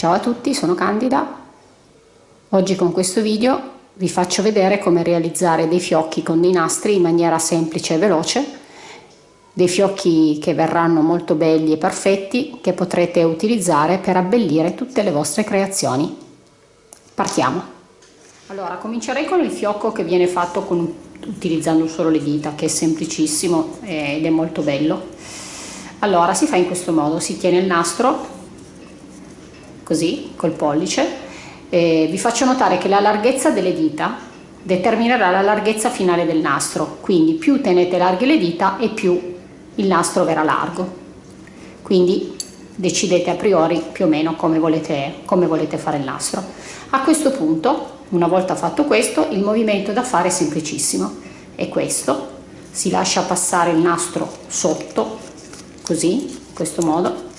Ciao a tutti, sono Candida. Oggi con questo video vi faccio vedere come realizzare dei fiocchi con dei nastri in maniera semplice e veloce, dei fiocchi che verranno molto belli e perfetti che potrete utilizzare per abbellire tutte le vostre creazioni. Partiamo! Allora, comincerei con il fiocco che viene fatto con, utilizzando solo le dita, che è semplicissimo ed è molto bello. Allora, si fa in questo modo, si tiene il nastro così col pollice e vi faccio notare che la larghezza delle dita determinerà la larghezza finale del nastro. Quindi più tenete larghe le dita e più il nastro verrà largo. Quindi decidete a priori più o meno come volete, come volete fare il nastro. A questo punto una volta fatto questo il movimento da fare è semplicissimo. È questo. Si lascia passare il nastro sotto così in questo modo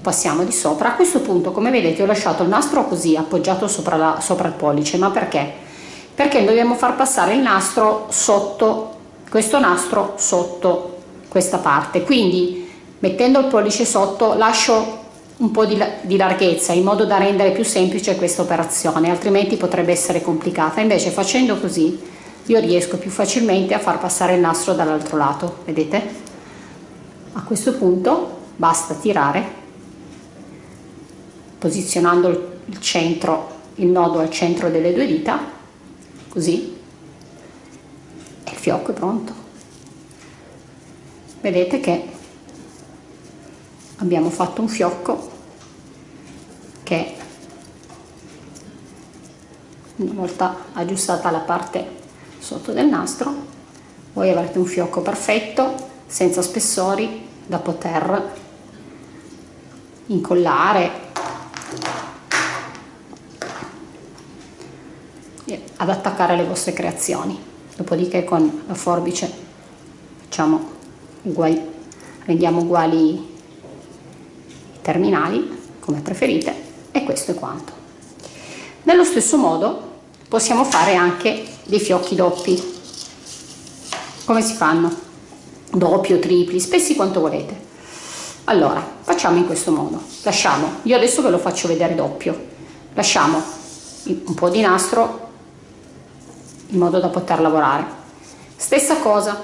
passiamo di sopra. A questo punto come vedete ho lasciato il nastro così appoggiato sopra, la, sopra il pollice. Ma perché? Perché dobbiamo far passare il nastro sotto questo nastro sotto questa parte. Quindi mettendo il pollice sotto lascio un po' di, di larghezza in modo da rendere più semplice questa operazione altrimenti potrebbe essere complicata. Invece facendo così io riesco più facilmente a far passare il nastro dall'altro lato. Vedete? A questo punto basta tirare posizionando il centro, il nodo al centro delle due dita, così, e il fiocco è pronto. Vedete che abbiamo fatto un fiocco che una volta aggiustata la parte sotto del nastro voi avrete un fiocco perfetto senza spessori da poter incollare ad attaccare le vostre creazioni. Dopodiché con la forbice facciamo uguali rendiamo uguali i terminali come preferite e questo è quanto. Nello stesso modo possiamo fare anche dei fiocchi doppi. Come si fanno? Doppi o tripli spessi quanto volete. Allora facciamo in questo modo. Lasciamo io adesso ve lo faccio vedere doppio. Lasciamo un po di nastro in modo da poter lavorare. Stessa cosa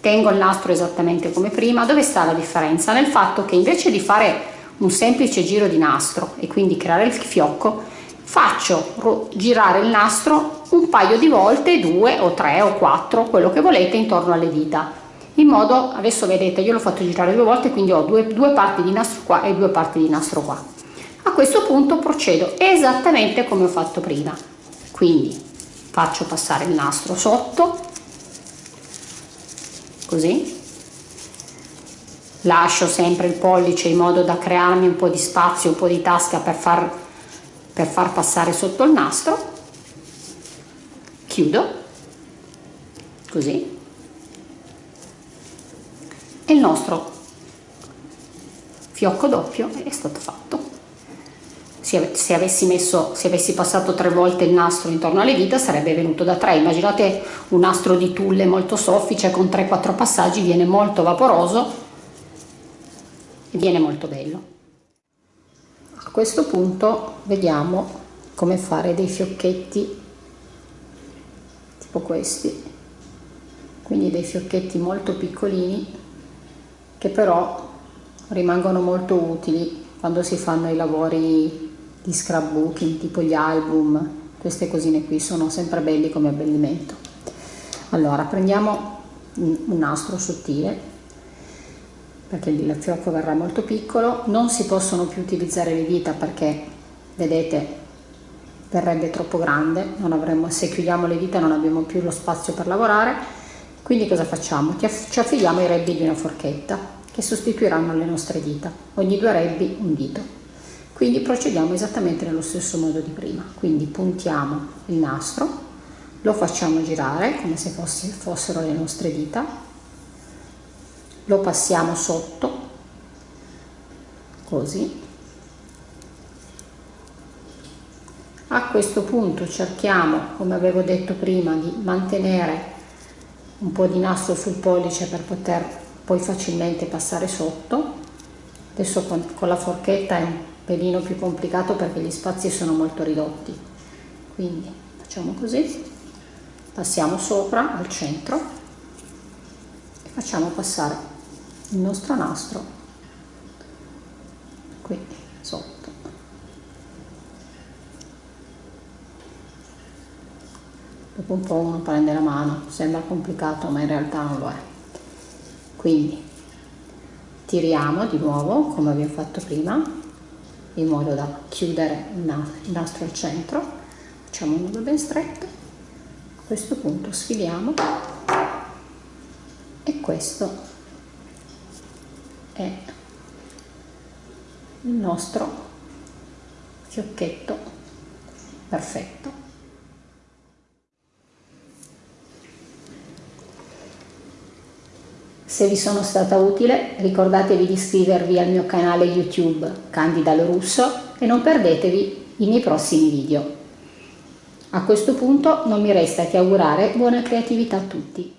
tengo il nastro esattamente come prima. Dove sta la differenza? Nel fatto che invece di fare un semplice giro di nastro e quindi creare il fiocco faccio girare il nastro un paio di volte due o tre o quattro quello che volete intorno alle dita. In modo adesso vedete io l'ho fatto girare due volte quindi ho due, due parti di nastro qua e due parti di nastro qua. A questo punto procedo esattamente come ho fatto prima. Quindi faccio passare il nastro sotto così. Lascio sempre il pollice in modo da crearmi un po' di spazio un po' di tasca per far, per far passare sotto il nastro. Chiudo così. E il nostro fiocco doppio è stato fatto se avessi, messo, se avessi passato tre volte il nastro intorno alle dita sarebbe venuto da tre. Immaginate un nastro di tulle molto soffice con 3-4 passaggi viene molto vaporoso e viene molto bello. A questo punto vediamo come fare dei fiocchetti tipo questi. Quindi dei fiocchetti molto piccolini che però rimangono molto utili quando si fanno i lavori di scrapbooking tipo gli album queste cosine qui sono sempre belli come abbellimento. Allora prendiamo un nastro sottile perché il fiocco verrà molto piccolo. Non si possono più utilizzare le dita perché vedete verrebbe troppo grande avremo, se chiudiamo le dita non abbiamo più lo spazio per lavorare. Quindi cosa facciamo? ci affiliamo i rebbi di una forchetta che sostituiranno le nostre dita. Ogni due rebbi un dito quindi procediamo esattamente nello stesso modo di prima. Quindi puntiamo il nastro lo facciamo girare come se fosse, fossero le nostre dita lo passiamo sotto così. A questo punto cerchiamo come avevo detto prima di mantenere un po' di nastro sul pollice per poter poi facilmente passare sotto. Adesso con, con la forchetta è un pelino più complicato perché gli spazi sono molto ridotti. Quindi facciamo così. Passiamo sopra al centro e facciamo passare il nostro nastro qui sotto. Dopo un po' uno prende la mano. Sembra complicato ma in realtà non lo è. Quindi tiriamo di nuovo come abbiamo fatto prima in modo da chiudere il nastro al centro. Facciamo un nodo ben stretto. A questo punto sfiliamo. E questo è il nostro fiocchetto perfetto Se vi sono stata utile ricordatevi di iscrivervi al mio canale YouTube Candida Lorusso e non perdetevi i miei prossimi video. A questo punto non mi resta che augurare buona creatività a tutti.